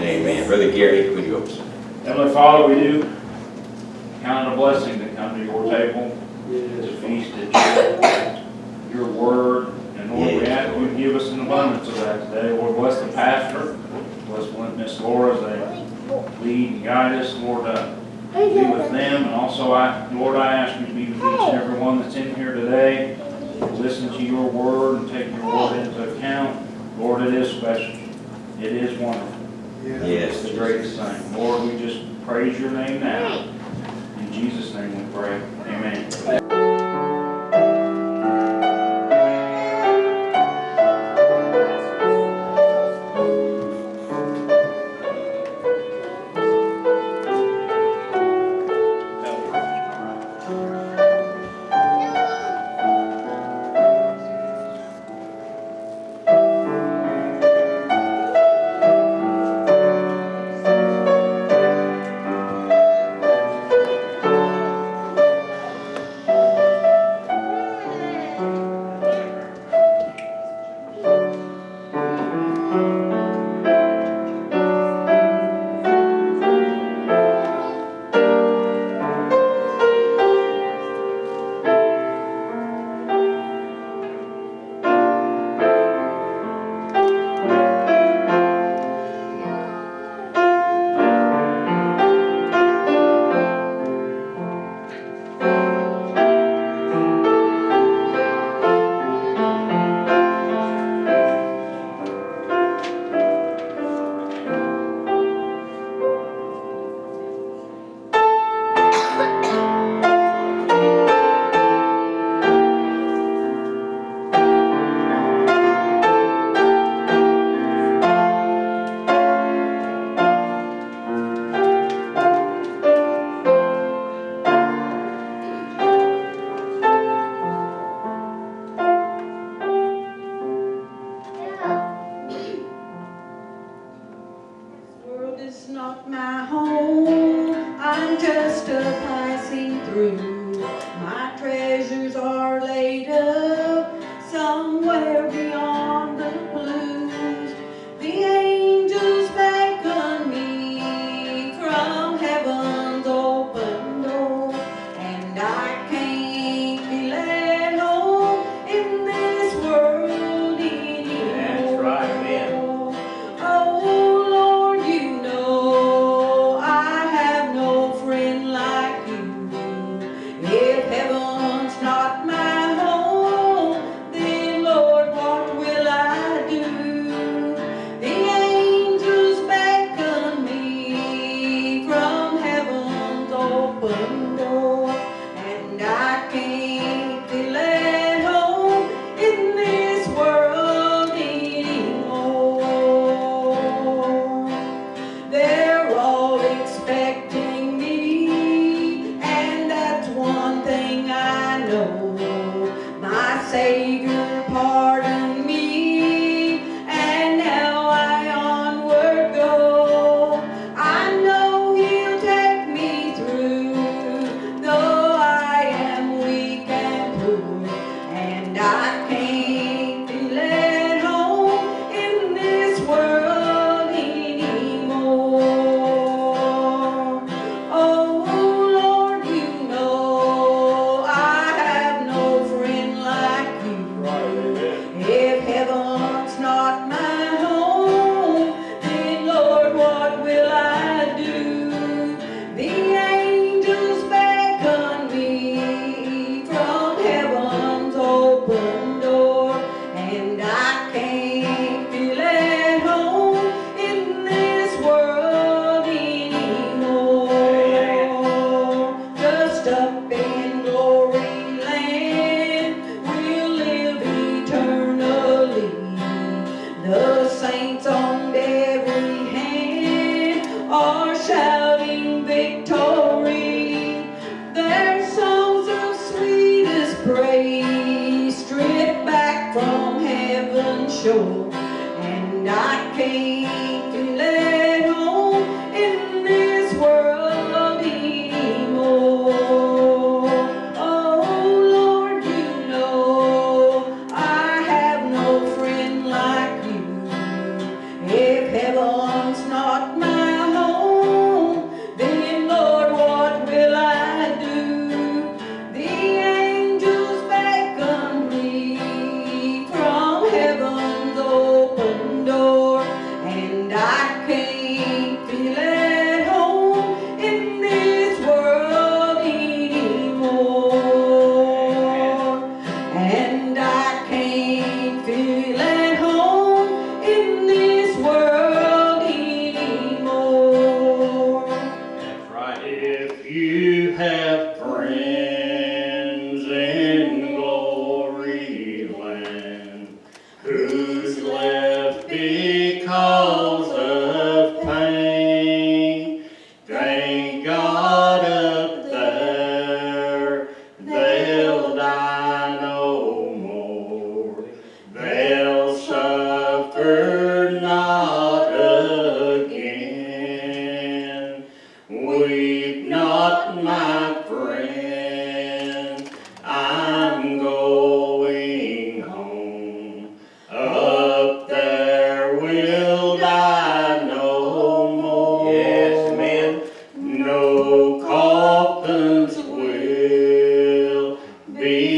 Amen. Brother Gary, would you open? Heavenly Father, we do count it a blessing to come to your table, to feast at your, your word. And Lord, we ask you to give us an abundance of that today. Lord, bless the pastor, bless Miss Laura as they lead and guide us. Lord, uh, be with them. And also, I, Lord, I ask you to be with each and every one that's in here today. To listen to your word and take your word into account. Lord, it is special. It is wonderful. Yes. It's the greatest thing. Lord, we just praise your name now. In Jesus' name we pray. Amen. Be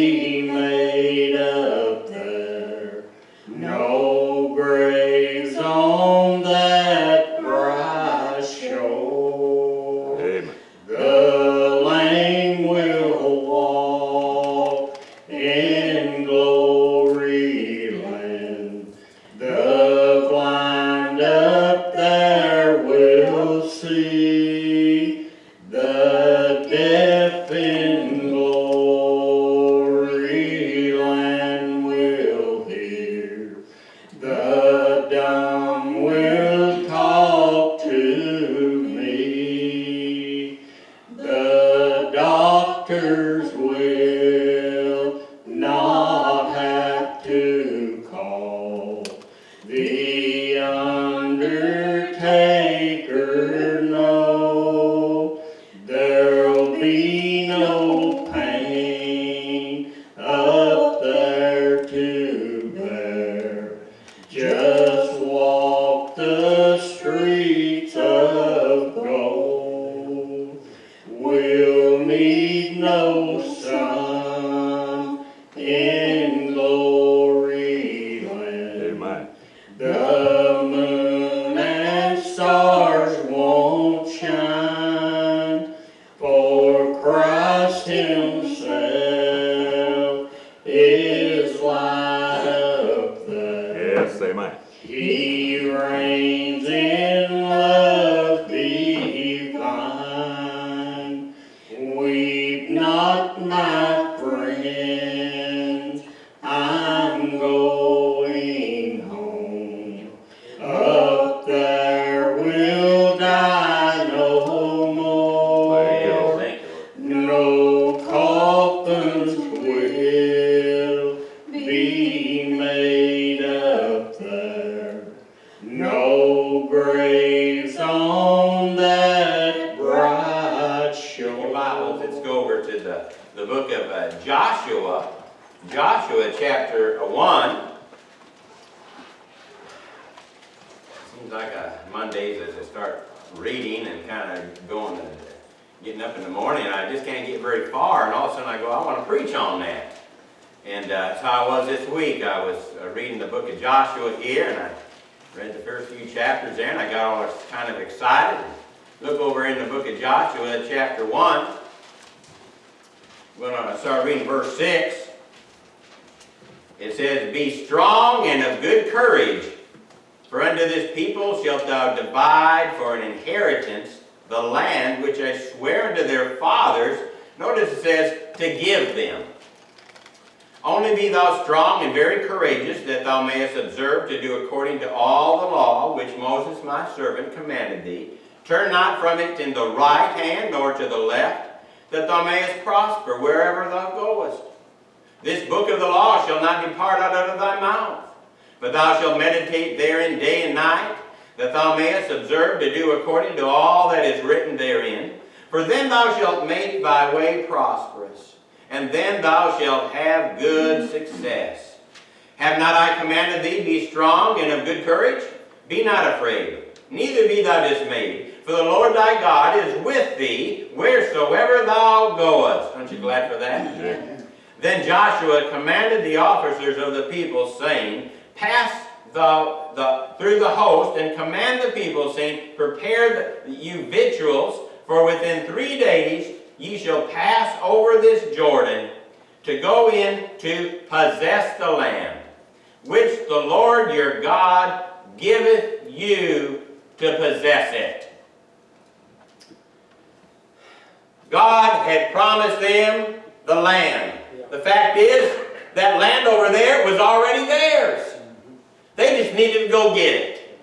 Joshua here, and I read the first few chapters there, and I got all kind of excited. Look over in the book of Joshua, chapter 1. We're going to start reading verse 6. It says, Be strong and of good courage, for unto this people shalt thou divide for an inheritance the land which I swear unto their fathers. Notice it says, to give them. Only be thou strong and very courageous, that thou mayest observe to do according to all the law which Moses my servant commanded thee. Turn not from it in the right hand nor to the left, that thou mayest prosper wherever thou goest. This book of the law shall not depart out of thy mouth, but thou shalt meditate therein day and night, that thou mayest observe to do according to all that is written therein. For then thou shalt make thy way prosperous, and then thou shalt have good success. Have not I commanded thee, be strong and of good courage? Be not afraid, neither be thou dismayed, for the Lord thy God is with thee wheresoever thou goest. Aren't you glad for that? Then Joshua commanded the officers of the people, saying, Pass the, the, through the host, and command the people, saying, Prepare the, you victuals, for within three days ye shall pass over this Jordan, to go in to possess the land, which the Lord your God giveth you to possess it. God had promised them the land. The fact is, that land over there was already theirs. They just needed to go get it.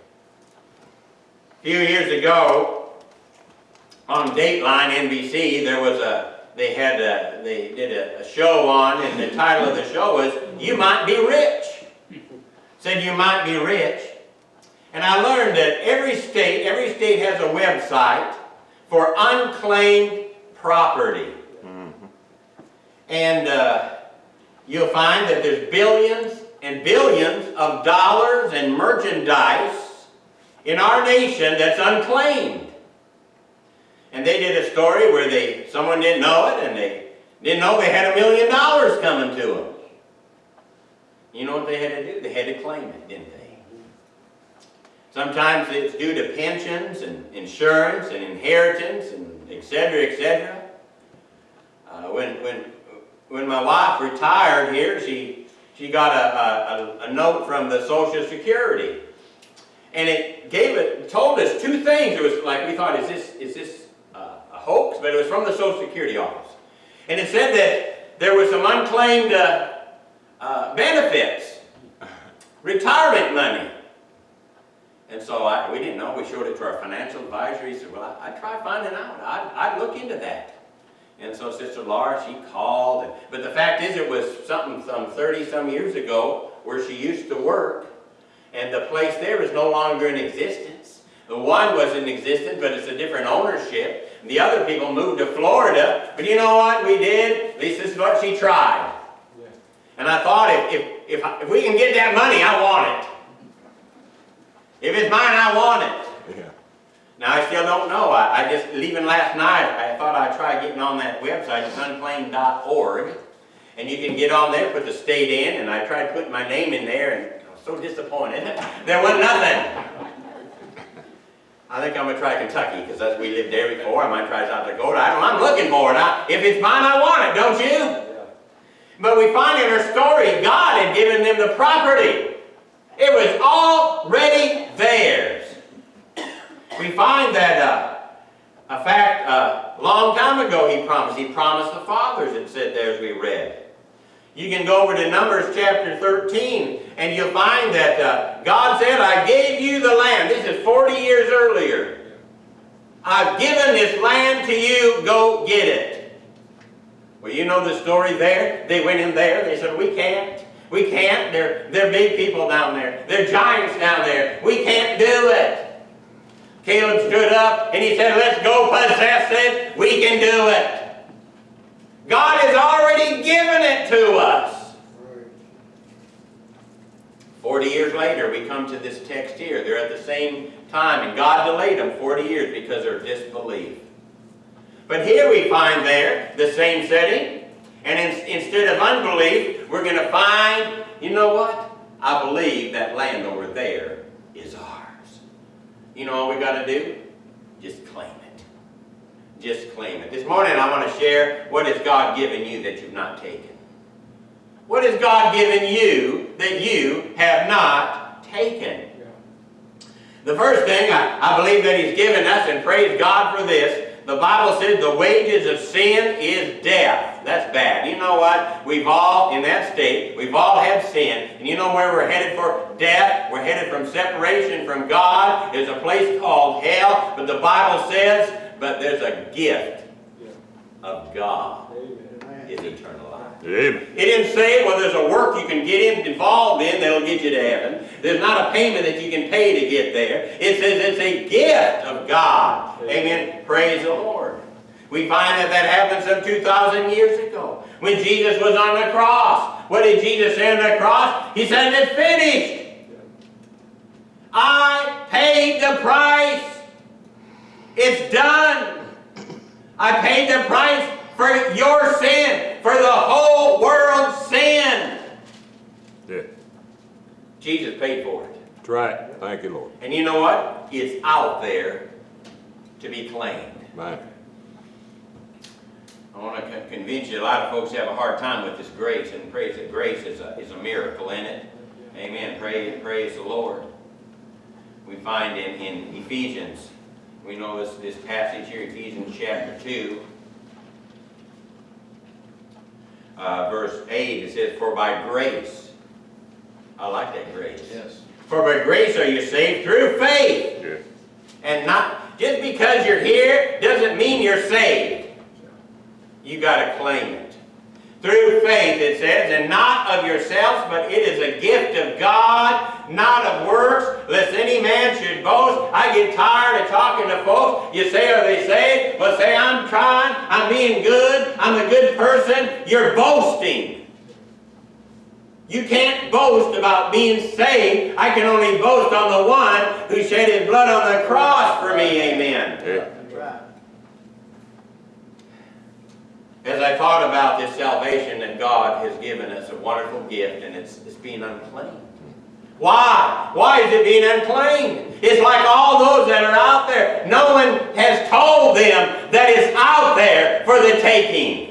A few years ago, on Dateline NBC, there was a, they had a, they did a, a show on, and the title of the show was, You Might Be Rich. Said you might be rich. And I learned that every state, every state has a website for unclaimed property. And uh, you'll find that there's billions and billions of dollars and merchandise in our nation that's unclaimed. And they did a story where they someone didn't know it and they didn't know they had a million dollars coming to them. You know what they had to do? They had to claim it, didn't they? Sometimes it's due to pensions and insurance and inheritance and et cetera, et cetera. Uh, when, when, when my wife retired here, she, she got a, a, a note from the Social Security. And it gave it, told us two things. It was like, we thought, is this, is this hoax? But it was from the Social Security office. And it said that there was some unclaimed uh, uh, benefits, retirement money. And so I, we didn't know. We showed it to our financial advisor. He said, well, I'd try finding out. I'd, I'd look into that. And so Sister Laura, she called. And, but the fact is, it was something some 30-some years ago where she used to work. And the place there is no longer in existence. The one was in existence, but it's a different ownership. The other people moved to Florida. But you know what we did? At least this is what she tried. And I thought, if, if, if, if we can get that money, I want it. If it's mine, I want it. Yeah. Now, I still don't know. I, I just, leaving last night, I thought I'd try getting on that website, unclaimed.org. And you can get on there, put the state in, and I tried putting my name in there, and I was so disappointed. There wasn't nothing. I think I'm gonna try Kentucky, because that's, we lived there before. I might try South Dakota. I don't, know. I'm looking for it. I, if it's mine, I want it, don't you? But we find in her story, God had given them the property. It was already theirs. We find that, uh, a fact, uh, a long time ago he promised. He promised the fathers, it said there as we read. You can go over to Numbers chapter 13, and you'll find that uh, God said, I gave you the land. This is 40 years earlier. I've given this land to you, go get it. Well, you know the story there. They went in there, they said, we can't. We can't. They're, they're big people down there. They're giants down there. We can't do it. Caleb stood up and he said, let's go possess it. We can do it. God has already given it to us. 40 years later, we come to this text here. They're at the same time, and God delayed them 40 years because of disbelief. But here we find there the same setting, and in, instead of unbelief, we're going to find, you know what? I believe that land over there is ours. You know all we got to do? Just claim. Just claim it. This morning I want to share what has God given you that you've not taken. What has God given you that you have not taken? The first thing I, I believe that He's given us, and praise God for this, the Bible says the wages of sin is death. That's bad. You know what? We've all, in that state, we've all had sin. And you know where we're headed for death? We're headed from separation from God. There's a place called hell. But the Bible says, but there's a gift of God. Is eternal life. Amen. It didn't say, well, there's a work you can get involved in that'll get you to heaven. There's not a payment that you can pay to get there. It says it's a gift of God. Amen. Praise the Lord. We find that that happened some 2,000 years ago. When Jesus was on the cross. What did Jesus say on the cross? He said, it's finished. I paid the price. It's done. I paid the price for your sin, for the whole world's sin. Yeah. Jesus paid for it. That's right. Thank you, Lord. And you know what? It's out there to be claimed. Man. I want to convince you, a lot of folks have a hard time with this grace, and praise that grace is a, is a miracle in it. Amen. Praise, praise the Lord. We find in, in Ephesians, we know this, this passage here, Ephesians chapter 2, uh, verse 8, it says, For by grace, I like that grace. Yes. For by grace are you saved through faith. Yeah. And not, just because you're here doesn't mean you're saved. You got to claim it. Through faith, it says, and not of yourselves, but it is a gift of God, not of works, lest any man should boast. I get tired of talking to folks. You say, are they saved? Well, say, I'm trying, I'm being good, I'm a good person. You're boasting. You can't boast about being saved. I can only boast on the one who shed his blood on the cross for me. Amen. Yeah. As I thought about this salvation that God has given us, a wonderful gift, and it's, it's being unclaimed. Why? Why is it being unclaimed? It's like all those that are out there. No one has told them that it's out there for the taking.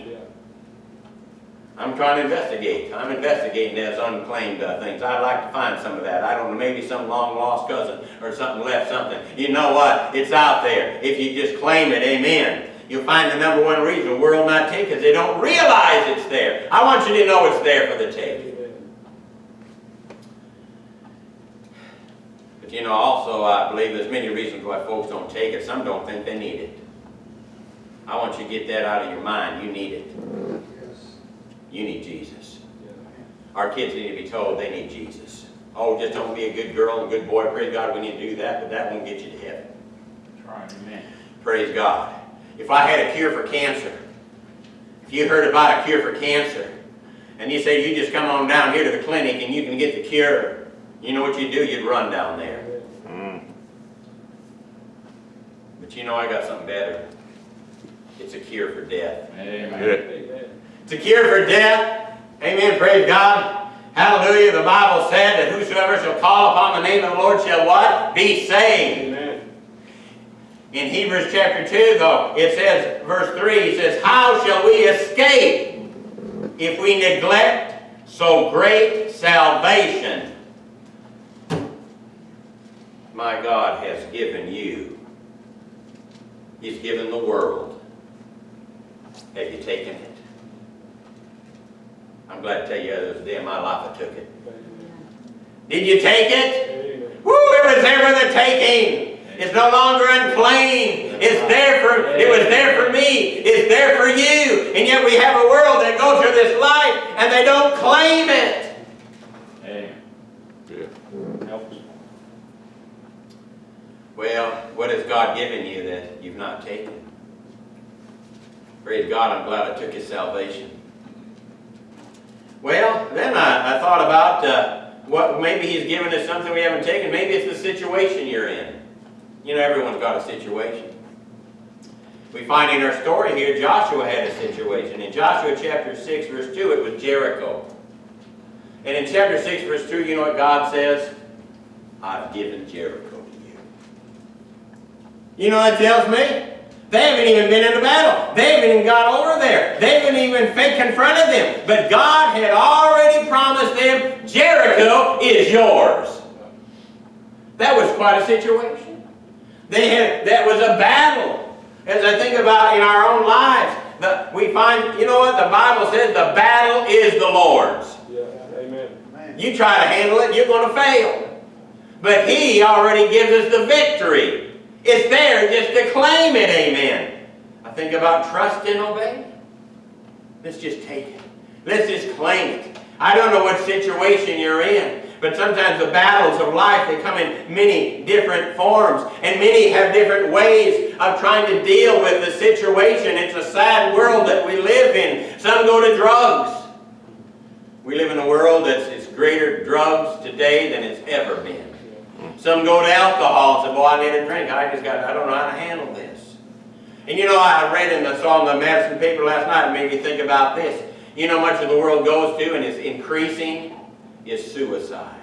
I'm trying to investigate. I'm investigating those unclaimed uh, things. I'd like to find some of that. I don't know, maybe some long lost cousin or something left something. You know what? It's out there. If you just claim it, amen. You'll find the number one reason the world not take is they don't realize it's there. I want you to know it's there for the taking. But you know, also, I believe there's many reasons why folks don't take it. Some don't think they need it. I want you to get that out of your mind. You need it. You need Jesus. Our kids need to be told they need Jesus. Oh, just don't be a good girl and good boy. Praise God, we need to do that, but that won't get you to heaven. That's right, amen. Praise God. If I had a cure for cancer, if you heard about a cure for cancer, and you say you just come on down here to the clinic and you can get the cure, you know what you'd do? You'd run down there. Mm. But you know I got something better. It's a cure for death. Amen. Yeah. It's a cure for death. Amen. Praise God. Hallelujah. The Bible said that whosoever shall call upon the name of the Lord shall what? Be saved. In Hebrews chapter 2, though, it says, verse 3, it says, How shall we escape if we neglect so great salvation? My God has given you. He's given the world. Have you taken it? I'm glad to tell you the other day in my life I took it. Did you take it? Woo, it was there for the taking. It's no longer unclaimed. It's there for, it was there for me. It's there for you. And yet we have a world that goes through this life and they don't claim it. Yeah. Well, what has God given you that you've not taken? Praise God, I'm glad I took His salvation. Well, then I, I thought about uh, what maybe He's given us something we haven't taken. Maybe it's the situation you're in. You know, everyone's got a situation. We find in our story here, Joshua had a situation. In Joshua chapter 6, verse 2, it was Jericho. And in chapter 6, verse 2, you know what God says? I've given Jericho to you. You know what that tells me? They haven't even been in a battle. They haven't even got over there. They haven't even confronted them. But God had already promised them, Jericho is yours. That was quite a situation. They had, that was a battle. As I think about in our own lives, the, we find, you know what, the Bible says the battle is the Lord's. Yeah. Amen. You try to handle it, you're going to fail. But He already gives us the victory. It's there just to claim it, amen. I think about trust and obey. Let's just take it. Let's just claim it. I don't know what situation you're in, but sometimes the battles of life, they come in many different forms, and many have different ways of trying to deal with the situation. It's a sad world that we live in. Some go to drugs. We live in a world that's it's greater drugs today than it's ever been. Some go to alcohol and say, boy, I need a drink. I just got, I don't know how to handle this. And you know, I read in the, in the Madison paper last night, and made me think about this. You know much of the world goes to, and is increasing, is suicide.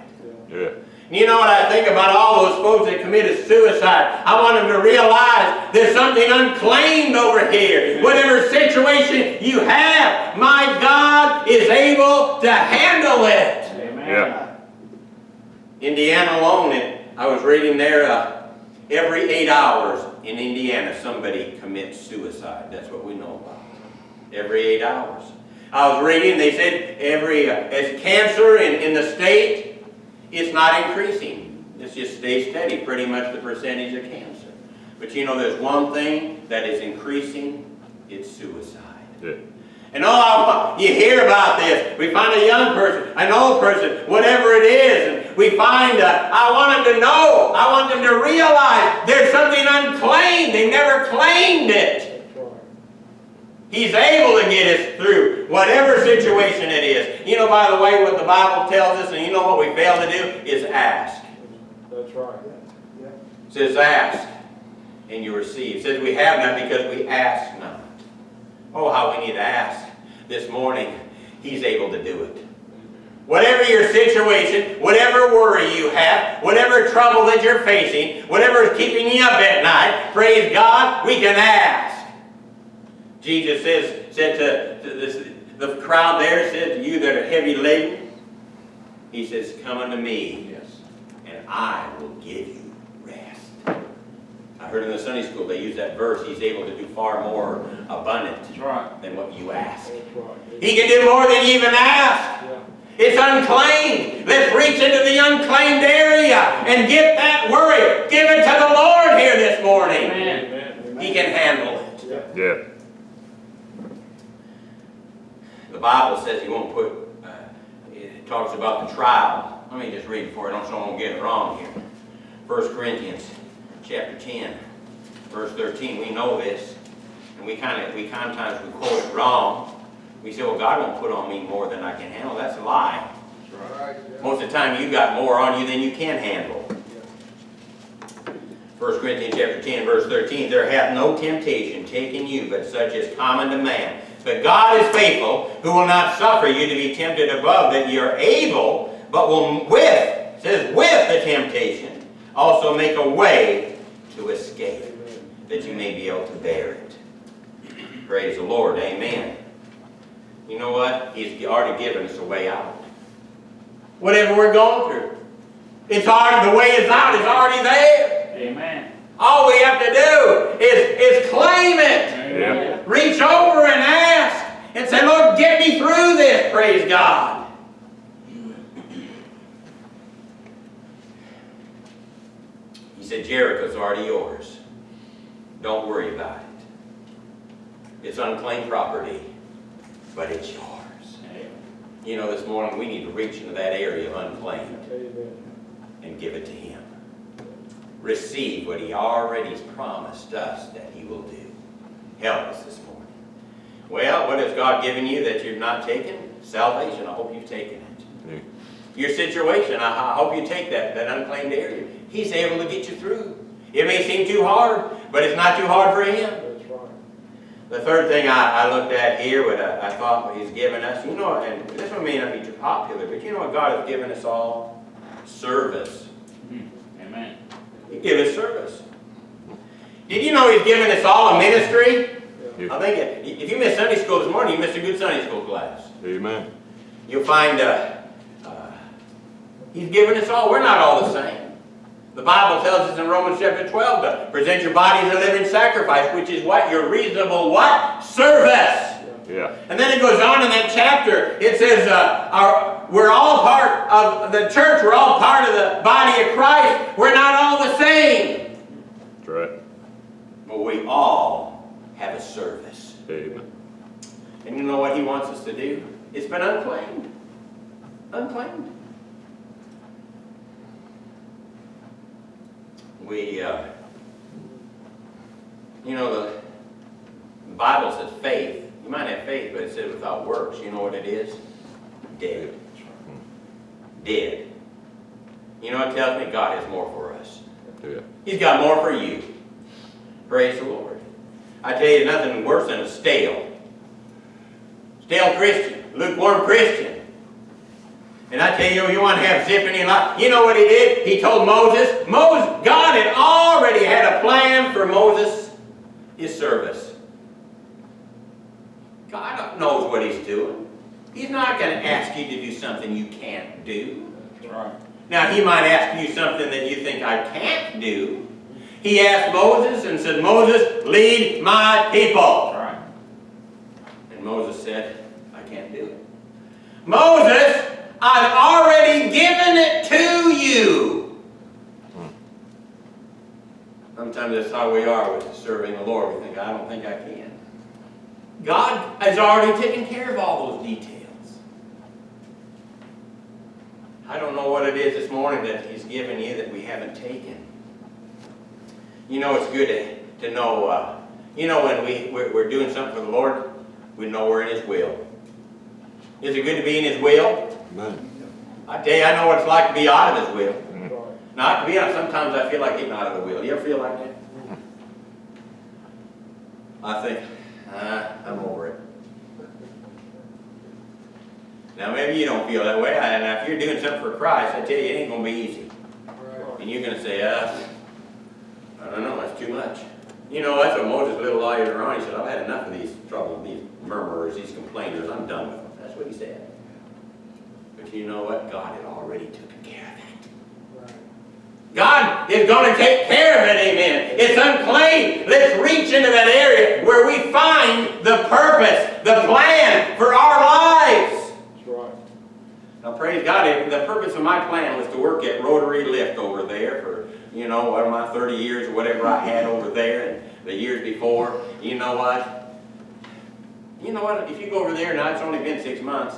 Yeah. You know what I think about all those folks that committed suicide? I want them to realize there's something unclaimed over here. Whatever situation you have, my God is able to handle it. Amen. Yeah. Indiana alone, it, I was reading there, uh, every eight hours in Indiana, somebody commits suicide. That's what we know about. Every eight hours. I was reading, they said every, uh, as cancer in, in the state, it's not increasing. It's just stays steady, pretty much the percentage of cancer. But you know, there's one thing that is increasing, it's suicide. Yeah. And all you hear about this, we find a young person, an old person, whatever it is, and we find, uh, I want them to know, I want them to realize there's something unclaimed. They never claimed it. He's able to get us through whatever situation it is. You know, by the way, what the Bible tells us, and you know what we fail to do, is ask. That's right. It says ask, and you receive. It says we have not because we ask not. Oh, how we need to ask this morning. He's able to do it. Whatever your situation, whatever worry you have, whatever trouble that you're facing, whatever is keeping you up at night, praise God, we can ask. Jesus says, said to, to this, the crowd there, said to you that are heavy laden, He says, come unto me, Yes. and I will give you rest. I heard in the Sunday school they use that verse, He's able to do far more abundant right. than what you ask. Right. He can do more than you even ask. Yeah. It's unclaimed. Let's reach into the unclaimed area and get that worry. Give it to the Lord here this morning. Amen. Amen. He can handle it. Yeah. Yeah. The Bible says He won't put, uh, it talks about the trial. Let me just read it for you, so I don't get it wrong here. 1 Corinthians chapter 10, verse 13. We know this, and we kind of, we sometimes we quote it wrong. We say, well, God won't put on me more than I can handle. That's a lie. Right. Yeah. Most of the time, you've got more on you than you can handle. 1 Corinthians chapter 10, verse 13, There hath no temptation taken you, but such as common to man. But God is faithful, who will not suffer you to be tempted above that ye are able, but will with, says with the temptation, also make a way to escape, that you may be able to bear it. Praise the Lord, amen. You know what? He's already given us a way out. Whatever we're going through. It's already, the way is out, it's already there. Amen. All we have to do is, is claim it. Amen. Reach over and ask and say, Lord, get me through this, praise God. He said, Jericho's already yours. Don't worry about it. It's unclaimed property, but it's yours. You know, this morning we need to reach into that area of unclaimed and give it to Him. Receive what He already has promised us that He will do. Help us this morning. Well, what has God given you that you've not taken? Salvation. I hope you've taken it. Yeah. Your situation, I, I hope you take that, that unclaimed area. He's able to get you through. It may seem too hard, but it's not too hard for Him. That's right. The third thing I, I looked at here, what I, I thought He's given us, you know, and this one may not be too popular, but you know what God has given us all? Service. Gave us service. Did you know He's given us all a ministry? Yeah. I think if if you missed Sunday school this morning, you missed a good Sunday school class. Amen. You'll find uh, uh, He's given us all. We're not all the same. The Bible tells us in Romans chapter 12 to present your body as a living sacrifice, which is what? Your reasonable what? Service. Yeah. And then it goes on in that chapter. It says, uh, our, we're all part of the church. We're all part of the body of Christ. We're not all the same. That's right. But we all have a service. Amen. And you know what he wants us to do? It's been unclaimed. Unclaimed. We, uh, you know, the, the Bible says faith. You might have faith, but it says without works. You know what it is? Dead. Dead. You know what tells me? God has more for us. Yeah. He's got more for you. Praise the Lord. I tell you, nothing worse than a stale. Stale Christian, lukewarm Christian. And I tell you, you want to have zip in your life. You know what he did? He told Moses, Moses, God had already had a plan for Moses, his service. God knows what he's doing. He's not going to ask you to do something you can't do. Right. Now, he might ask you something that you think I can't do. He asked Moses and said, Moses, lead my people. Right. And Moses said, I can't do it. Moses, I've already given it to you. Sometimes that's how we are with serving the Lord. We think, I don't think I can. God has already taken care of all those details. I don't know what it is this morning that He's given you that we haven't taken. You know, it's good to, to know, uh, you know, when we, we're, we're doing something for the Lord, we know we're in His will. Is it good to be in His will? Amen. I tell you, I know what it's like to be out of His will. That's right. Now, to be honest, sometimes I feel like getting out of the will. Do You ever feel like that? I think, uh, I'm over it. Now, maybe you don't feel that way, and if you're doing something for Christ, I tell you, it ain't gonna be easy. And you're gonna say, uh, I don't know, that's too much. You know, that's what Moses little lawyer on, he said, I've had enough of these trouble, these murmurers, these complainers, I'm done with them. That's what he said. But you know what? God had already taken care of that. God is gonna take care of it, amen. It's unclaimed. Let's reach into that area where we find the purpose, the plan for our lives. Now, praise God, if the purpose of my plan was to work at Rotary Lift over there for, you know, what, my 30 years or whatever I had over there and the years before. You know what? You know what? If you go over there now, it's only been six months.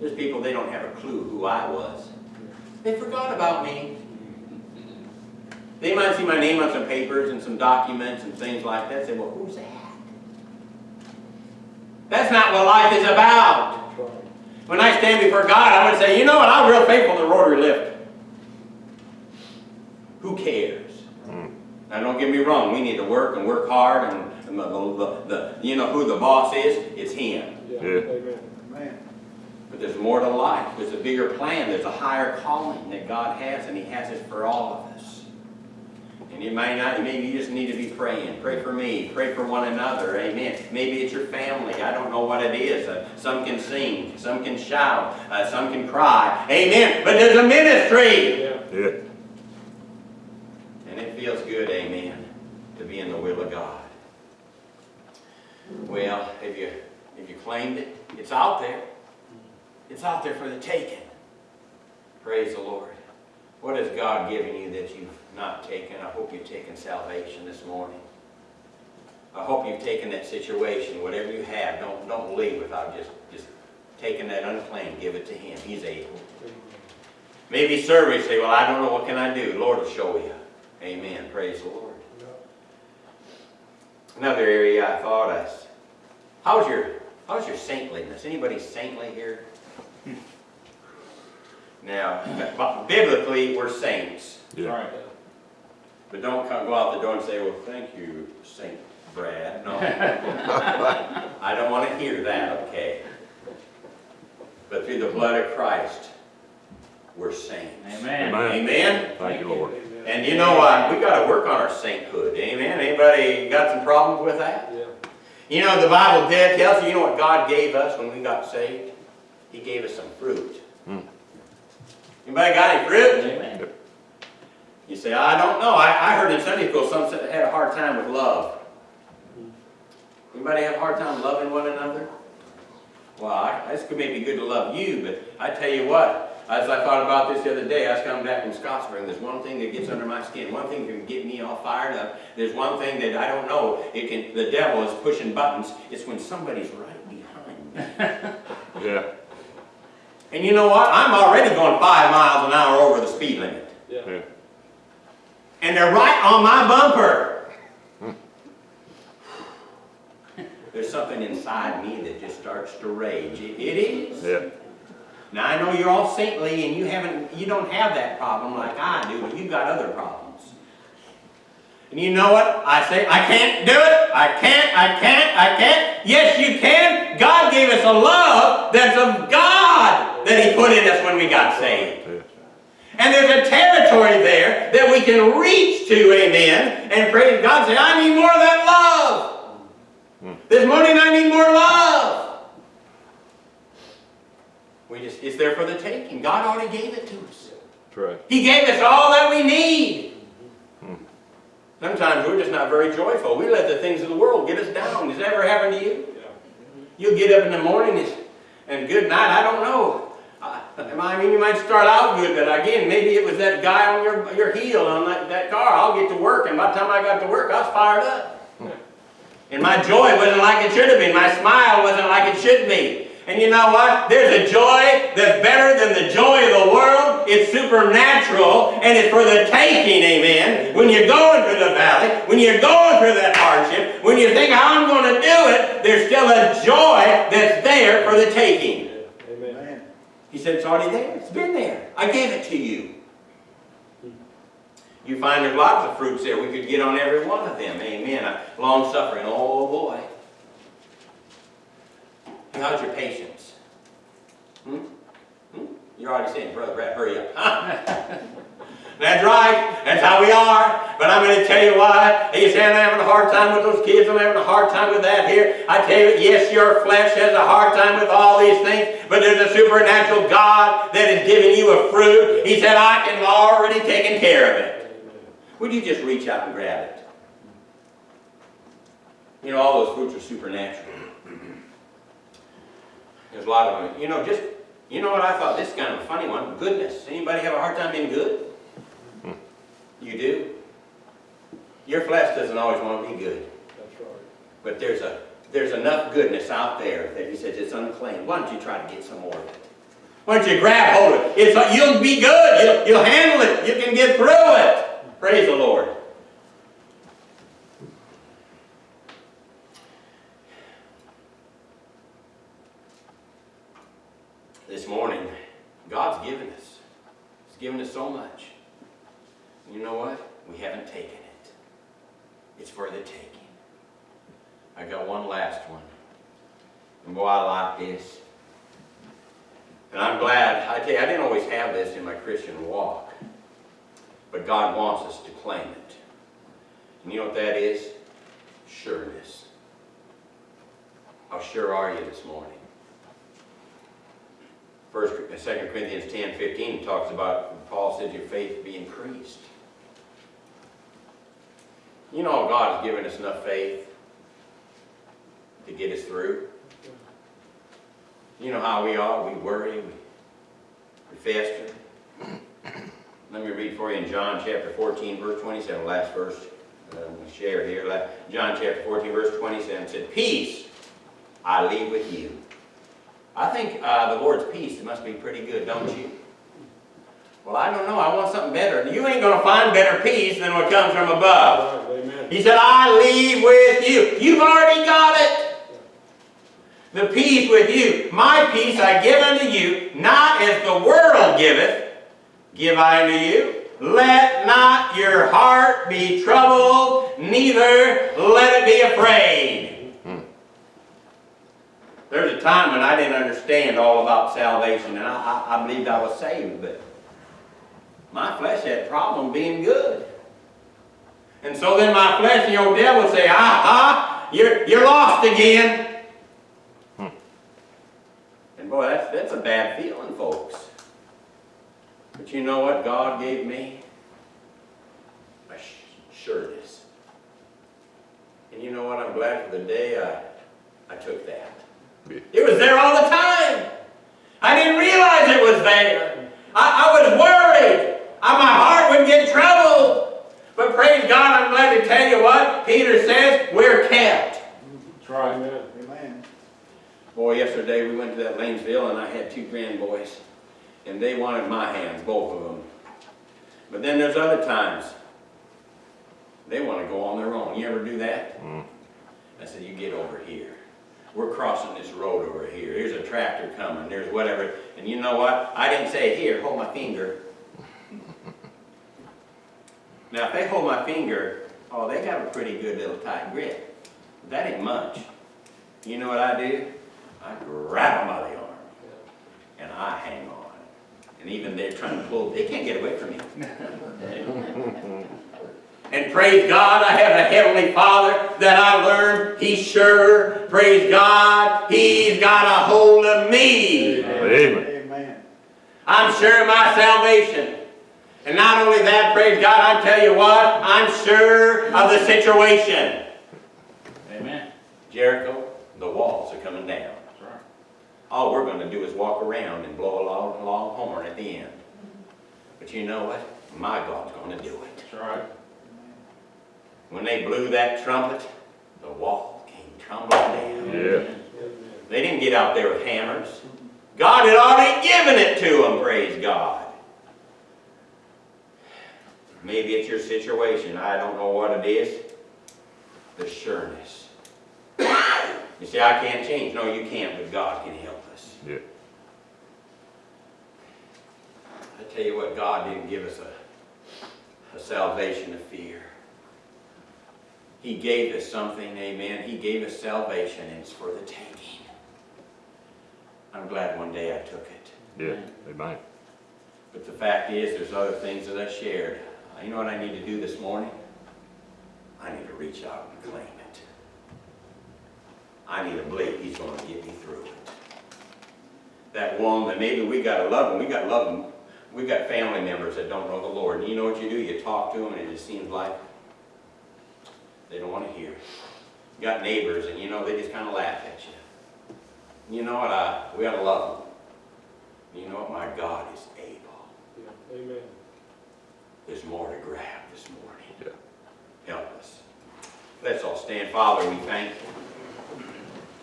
There's people, they don't have a clue who I was. They forgot about me. They might see my name on some papers and some documents and things like that. Say, well, who's that? That's not what life is about. That's right. When I stand before God, I'm going to say, you know what, I'm real faithful to Rotary Lift. Who cares? Mm. Now, don't get me wrong, we need to work and work hard, and and the, the, the, you know who the boss is? It's him. Yeah. Yeah. Amen. But there's more to life. There's a bigger plan. There's a higher calling that God has, and He has it for all of us. And you may not, maybe you just need to be praying. Pray for me. Pray for one another. Amen. Maybe it's your family. I don't know what it is. Uh, some can sing. Some can shout. Uh, some can cry. Amen. But there's a ministry. Yeah. Yeah. And it feels good, amen, to be in the will of God. Well, if you, if you claimed it, it's out there. It's out there for the taking. Praise the Lord. What has God given you that you've not taken? I hope you've taken salvation this morning. I hope you've taken that situation, whatever you have, don't, don't leave without just, just taking that unclaimed, give it to Him. He's able. Maybe service, say, well, I don't know, what can I do? Lord will show you. Amen. Praise the Lord. Another area I thought us. How's your how's your saintliness? Anybody saintly here? Now, biblically, we're saints. Yeah. Right. But don't come, go out the door and say, well, thank you, Saint Brad. No. I don't want to hear that, okay? But through the blood of Christ, we're saints. Amen. Amen. Amen? Thank you, Lord. Amen. And you know what? We got to work on our sainthood. Amen? Anybody got some problems with that? Yeah. You know, the Bible did tells you, you know what God gave us when we got saved? He gave us some fruit. Hmm. Anybody got any fruit? Amen. You say, I don't know. I, I heard in Sunday school some said they had a hard time with love. Anybody have a hard time loving one another? Well, I, this could maybe good to love you, but I tell you what, as I thought about this the other day, I was coming back from Scottsburg, there's one thing that gets under my skin, one thing that can get me all fired up. There's one thing that I don't know, it can, the devil is pushing buttons, it's when somebody's right behind me. Yeah. And you know what? I'm already going five miles an hour over the speed limit. Yeah. Yeah. And they're right on my bumper. There's something inside me that just starts to rage. It, it is. Yeah. Now I know you're all saintly and you haven't, you don't have that problem like I do, but you've got other problems. And you know what? I say, I can't do it. I can't, I can't, I can't. Yes, you can. God gave us a love that's of God that He put in us when we got saved. And there's a territory there that we can reach to, amen, and praise God say, I need more of that love. This morning I need more love. We just, it's there for the taking. God already gave it to us. Right. He gave us all that we need. Sometimes we're just not very joyful. We let the things of the world get us down. Has that ever happened to you? Yeah. You'll get up in the morning and, and good night, I don't know. I, I mean, you might start out good, but again, maybe it was that guy on your, your heel on that, that car. I'll get to work, and by the time I got to work, I was fired up. And my joy wasn't like it should have been. My smile wasn't like it should be. And you know what? There's a joy that's better than the joy of the world. It's supernatural and it's for the taking, amen. When you're going through the valley, when you're going through that hardship, when you think, how I'm going to do it, there's still a joy that's there for the taking. Amen. He said, it's already there. It's been there. I gave it to you. You find there's lots of fruits there. We could get on every one of them. Amen. Long suffering. Oh boy. How's your patience? Hmm? You're already saying, Brother Brad, hurry up. That's right. That's how we are. But I'm going to tell you why. You say I'm having a hard time with those kids. I'm having a hard time with that here. I tell you, yes, your flesh has a hard time with all these things. But there's a supernatural God that is giving you a fruit. He said, I can already taken care of it. Would you just reach out and grab it? You know, all those fruits are supernatural. There's a lot of them. You know, just, you know what I thought? This is kind of a funny one. Goodness. Anybody have a hard time being good? You do? Your flesh doesn't always want to be good. That's right. But there's a there's enough goodness out there that he says it's unclean. Why don't you try to get some more of it? Why don't you grab hold of it? It's, you'll be good. You'll, you'll handle it. You can get through it. Praise the Lord. This morning, God's given us. He's given us so much. You know what? We haven't taken it. It's for the taking. I got one last one. And boy, I like this. And I'm glad, I tell you, I didn't always have this in my Christian walk. But God wants us to claim it. And you know what that is? Sureness. How sure are you this morning? First, Second Corinthians 10, 15 talks about, Paul says your faith be increased. You know, God has given us enough faith to get us through. You know how we are. We worry. We, we fester. Let me read for you in John chapter 14, verse 27, last verse uh, we share here. John chapter 14, verse 27 said, Peace I leave with you. I think uh, the Lord's peace must be pretty good, don't you? Well, I don't know. I want something better. You ain't going to find better peace than what comes from above. He said, I leave with you. You've already got it. The peace with you. My peace I give unto you, not as the world giveth, give I unto you. Let not your heart be troubled, neither let it be afraid. There's a time when I didn't understand all about salvation, and I, I, I believed I was saved, but my flesh had a problem being good. And so then my flesh and your devil would say, aha, you're, you're lost again. Hmm. And boy, that's, that's a bad feeling, folks. But you know what God gave me? A sh- sureness. And you know what? I'm glad for the day I, I took that. Yeah. It was there all the time. I didn't realize it was there. I, I was worried. I, my heart would get troubled. But praise God, I'm glad to tell you what Peter says, we're kept. That's right. Amen. Amen. Boy, yesterday we went to that Lanesville and I had two grandboys. And they wanted my hands, both of them. But then there's other times they want to go on their own. You ever do that? Mm. I said, you get over here. We're crossing this road over here. Here's a tractor coming. There's whatever. And you know what? I didn't say, here, hold my finger. Now, if they hold my finger, oh, they got a pretty good little tight grip. That ain't much. You know what I do? I grab them by the arm. And I hang on. And even they're trying to pull, they can't get away from me. And praise God, I have a Heavenly Father that I learned He's sure. Praise God, He's got a hold of me. Amen. Amen. I'm sure of my salvation. And not only that, praise God, I tell you what, I'm sure of the situation. Amen. Jericho, the walls are coming down. That's right. All we're going to do is walk around and blow a long, long horn at the end. But you know what? My God's going to do it. That's right. When they blew that trumpet, the wall came tumbling down. Yeah. They didn't get out there with hammers. God had already given it to them, praise God. Maybe it's your situation. I don't know what it is. The sureness. You see, I can't change. No, you can't, but God can help us. Yeah. I tell you what, God didn't give us a, a salvation of fear. He gave us something, amen. He gave us salvation, and it's for the taking. I'm glad one day I took it. Yeah. Amen. But the fact is, there's other things that I shared. You know what I need to do this morning? I need to reach out and claim it. I need to believe he's gonna get me through it. That woman, maybe we gotta love them, we gotta love them. We got family members that don't know the Lord, and you know what you do? You talk to them, and it just seems like they don't wanna hear. You got neighbors, and you know, they just kinda laugh at you. You know what, I, we gotta love them. You know what, my God is able. Amen. There's more to grab this morning. Yeah. Help us. Let's all stand. Father, we thank you.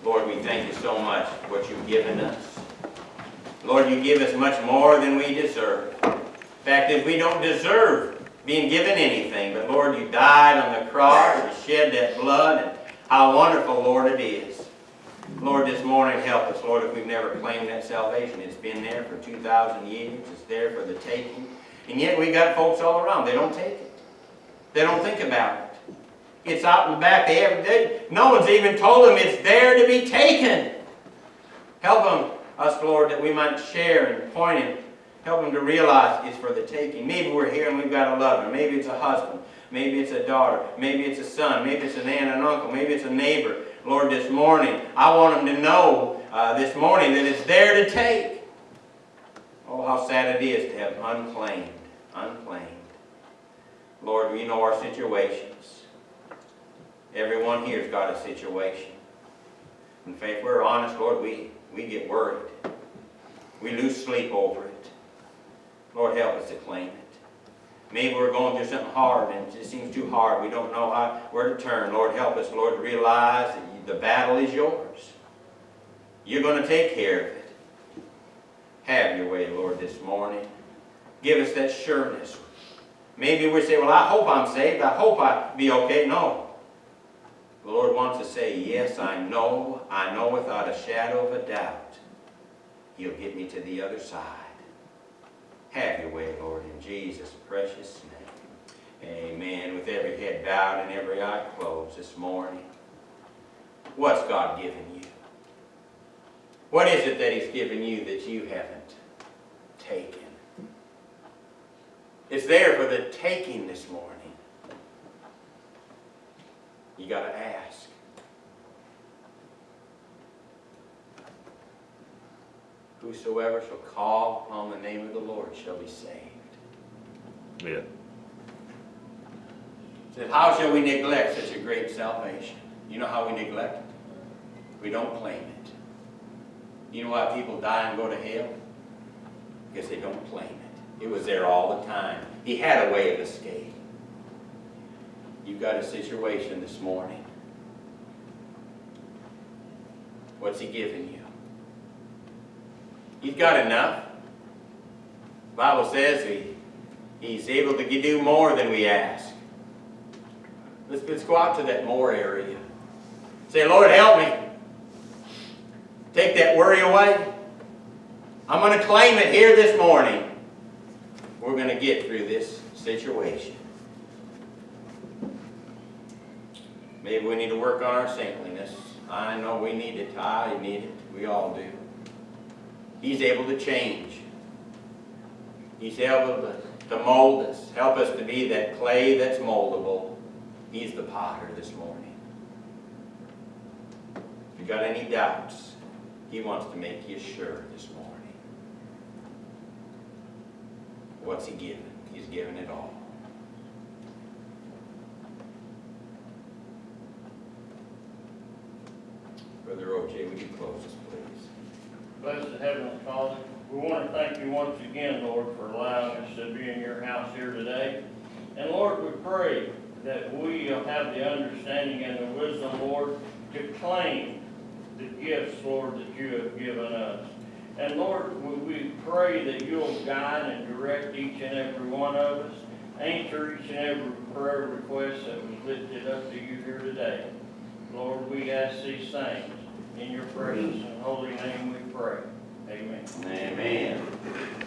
Lord, we thank you so much for what you've given us. Lord, you give us much more than we deserve. In fact is, we don't deserve being given anything, but Lord, you died on the cross and shed that blood, and how wonderful, Lord, it is. Lord, this morning, help us, Lord, if we've never claimed that salvation. It's been there for 2,000 years. It's there for the taking. And yet we got folks all around. They don't take it. They don't think about it. It's out in the back. They have, no one's even told them it's there to be taken. Help them, us, Lord, that we might share and point and help them to realize it's for the taking. Maybe we're here and we've got a lover. Maybe it's a husband. Maybe it's a daughter. Maybe it's a son. Maybe it's an aunt and uncle. Maybe it's a neighbor. Lord, this morning, I want them to know uh, this morning that it's there to take. Oh, how sad it is to have unclaimed, unclaimed. Lord, we know our situations. Everyone here's got a situation. In fact, we're honest, Lord, we, we get worried. We lose sleep over it. Lord, help us to claim it. Maybe we're going through something hard and it seems too hard. We don't know how, where to turn. Lord, help us, Lord, to realize that the battle is yours. You're going to take care of it. Have your way, Lord, this morning. Give us that sureness. Maybe we say, well, I hope I'm saved. I hope I be okay. No. The Lord wants to say, yes, I know. I know without a shadow of a doubt. He'll get me to the other side. Have your way, Lord, in Jesus' precious name. Amen. With every head bowed and every eye closed this morning. What's God given you? What is it that He's given you that you haven't taken? It's there for the taking this morning. You got to ask. Whosoever shall call upon the name of the Lord shall be saved. Yeah. Said, how shall we neglect such a great salvation? You know how we neglect it? We don't claim it. You know why people die and go to hell? Because they don't claim it. It was there all the time. He had a way of escape. You've got a situation this morning. What's he giving you? He's got enough. The Bible says he, he's able to do more than we ask. Let's, let's go out to that more area. Say, Lord, help me. Take that worry away. I'm going to claim it here this morning. We're going to get through this situation. Maybe we need to work on our saintliness. I know we need it. I need it. We all do. He's able to change. He's able to, to mold us. Help us to be that clay that's moldable. He's the potter this morning. If you got any doubts, he wants to make you sure this morning. What's he given? He's given it all. Brother OJ, would you close us, please? Blessed Heavenly Father, we want to thank you once again, Lord, for allowing us to be in your house here today. And Lord, we pray that we have the understanding and the wisdom, Lord, to claim the gifts, Lord, that you have given us. And Lord, we pray that you'll guide and direct each and every one of us. Answer each and every prayer request that was lifted up to you here today. Lord, we ask these things. In your precious and holy name we pray. Amen. Amen.